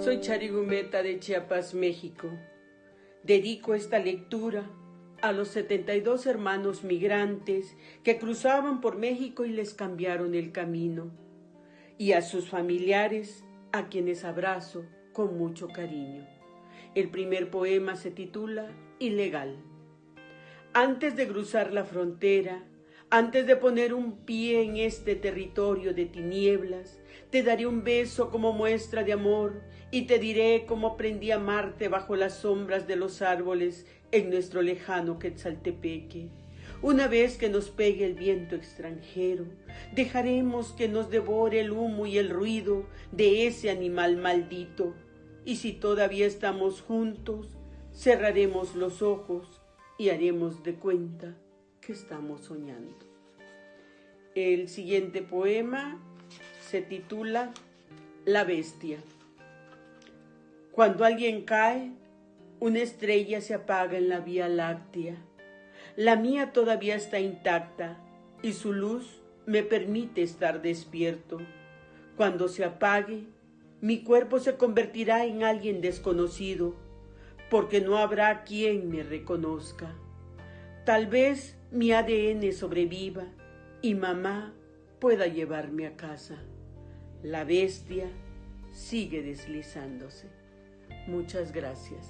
Soy Charigumeta de Chiapas, México. Dedico esta lectura a los 72 hermanos migrantes que cruzaban por México y les cambiaron el camino, y a sus familiares, a quienes abrazo con mucho cariño. El primer poema se titula Ilegal. Antes de cruzar la frontera, antes de poner un pie en este territorio de tinieblas, te daré un beso como muestra de amor y te diré cómo aprendí a amarte bajo las sombras de los árboles en nuestro lejano Quetzaltepeque. Una vez que nos pegue el viento extranjero, dejaremos que nos devore el humo y el ruido de ese animal maldito. Y si todavía estamos juntos, cerraremos los ojos y haremos de cuenta que estamos soñando. El siguiente poema se titula La bestia. Cuando alguien cae, una estrella se apaga en la Vía Láctea. La mía todavía está intacta y su luz me permite estar despierto. Cuando se apague, mi cuerpo se convertirá en alguien desconocido, porque no habrá quien me reconozca. Tal vez mi ADN sobreviva y mamá pueda llevarme a casa. La bestia sigue deslizándose. Muchas gracias.